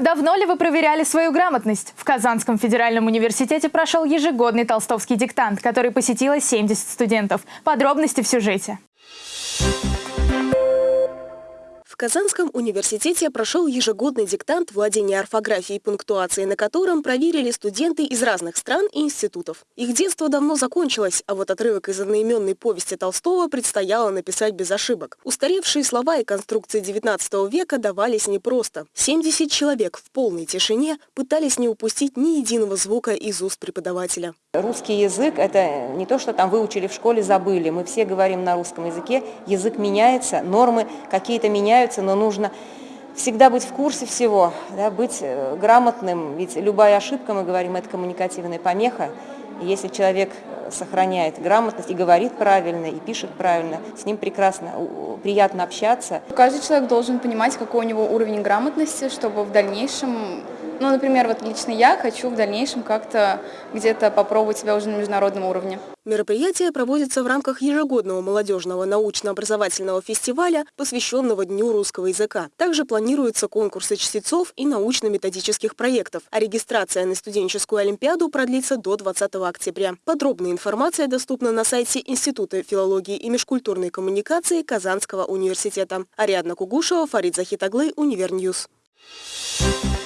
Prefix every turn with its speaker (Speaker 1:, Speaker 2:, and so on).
Speaker 1: Давно ли вы проверяли свою грамотность? В Казанском федеральном университете прошел ежегодный толстовский диктант, который посетило 70 студентов. Подробности в сюжете.
Speaker 2: В Казанском университете прошел ежегодный диктант владения орфографией и пунктуацией, на котором проверили студенты из разных стран и институтов. Их детство давно закончилось, а вот отрывок из одноименной повести Толстого предстояло написать без ошибок. Устаревшие слова и конструкции XIX века давались непросто. 70 человек в полной тишине пытались не упустить ни единого звука из уст преподавателя.
Speaker 3: Русский язык – это не то, что там выучили в школе, забыли. Мы все говорим на русском языке, язык меняется, нормы какие-то меняются, нравится, но нужно всегда быть в курсе всего, да, быть э, грамотным, ведь любая ошибка, мы говорим, это коммуникативная помеха. И если человек э, сохраняет грамотность и говорит правильно, и пишет правильно, с ним прекрасно, приятно общаться.
Speaker 4: Каждый человек должен понимать, какой у него уровень грамотности, чтобы в дальнейшем ну, например, вот лично я хочу в дальнейшем как-то где-то попробовать себя уже на международном уровне.
Speaker 2: Мероприятие проводится в рамках ежегодного молодежного научно-образовательного фестиваля, посвященного Дню русского языка. Также планируются конкурсы чтецов и научно-методических проектов, а регистрация на студенческую олимпиаду продлится до 20 октября. Подробная информация доступна на сайте Института филологии и межкультурной коммуникации Казанского университета. Ариадна Кугушева, Фарид Захитоглы, Univer News. Thank you.